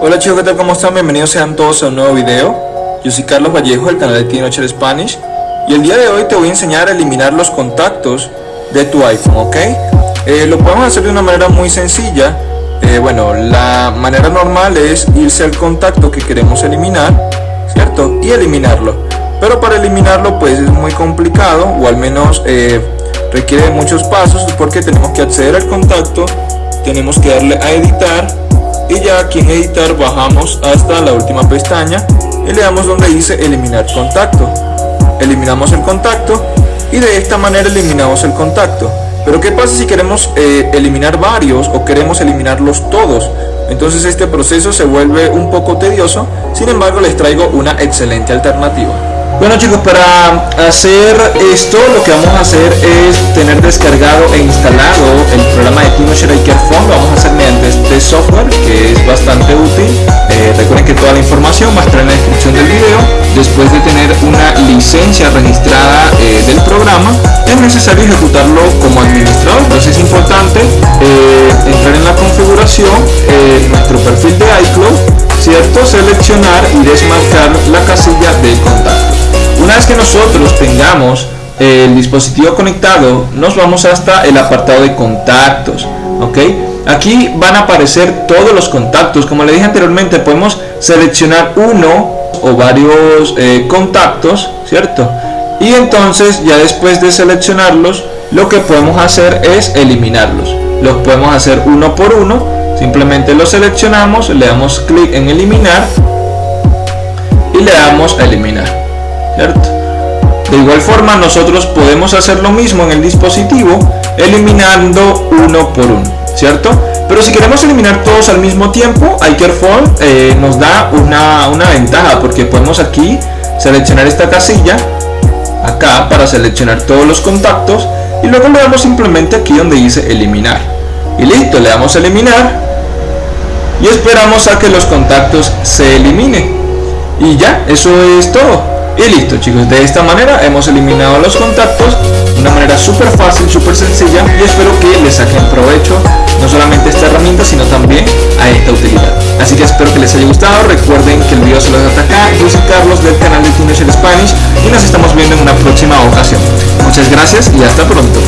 Hola chicos, ¿qué tal? ¿Cómo están? Bienvenidos sean todos a un nuevo video. Yo soy Carlos Vallejo del canal de Teenager Spanish y el día de hoy te voy a enseñar a eliminar los contactos de tu iPhone, ¿ok? Eh, lo podemos hacer de una manera muy sencilla. Eh, bueno, la manera normal es irse al contacto que queremos eliminar, ¿cierto? Y eliminarlo. Pero para eliminarlo pues es muy complicado o al menos eh, requiere muchos pasos porque tenemos que acceder al contacto, tenemos que darle a editar y ya aquí en editar bajamos hasta la última pestaña y le damos donde dice eliminar contacto. Eliminamos el contacto y de esta manera eliminamos el contacto. Pero qué pasa si queremos eh, eliminar varios o queremos eliminarlos todos entonces este proceso se vuelve un poco tedioso sin embargo les traigo una excelente alternativa. Bueno chicos, para hacer esto lo que vamos a hacer es tener descargado e instalado el programa de TinoShare Phone. Lo vamos este software que es bastante útil. Eh, recuerden que toda la información va a estar en la descripción del video. Después de tener una licencia registrada eh, del programa, es necesario ejecutarlo como administrador. Entonces es importante eh, entrar en la configuración, nuestro perfil de iCloud, ¿cierto? Seleccionar y desmarcar la casilla de contacto. Una vez que nosotros tengamos el dispositivo conectado, nos vamos hasta el apartado de contactos, ¿ok? Aquí van a aparecer todos los contactos. Como le dije anteriormente, podemos seleccionar uno o varios eh, contactos, ¿cierto? Y entonces ya después de seleccionarlos, lo que podemos hacer es eliminarlos. Los podemos hacer uno por uno. Simplemente los seleccionamos, le damos clic en eliminar y le damos a eliminar. De igual forma nosotros podemos hacer lo mismo en el dispositivo eliminando uno por uno, ¿cierto? Pero si queremos eliminar todos al mismo tiempo, iCareFone eh, nos da una, una ventaja porque podemos aquí seleccionar esta casilla acá para seleccionar todos los contactos y luego le damos simplemente aquí donde dice eliminar. Y listo, le damos eliminar y esperamos a que los contactos se eliminen. Y ya, eso es todo. Y listo chicos, de esta manera hemos eliminado los contactos de una manera súper fácil, súper sencilla y espero que les saquen provecho herramienta sino también a esta utilidad. Así que espero que les haya gustado, recuerden que el video se los hasta acá, yo soy Carlos del canal de Teenager Spanish y nos estamos viendo en una próxima ocasión. Muchas gracias y hasta pronto.